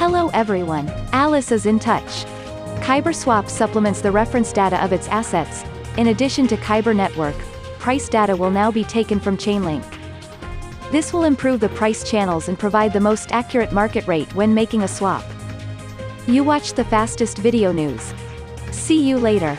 Hello everyone. Alice is in touch. KyberSwap supplements the reference data of its assets. In addition to Kyber Network, price data will now be taken from Chainlink. This will improve the price channels and provide the most accurate market rate when making a swap. You watch the fastest video news. See you later.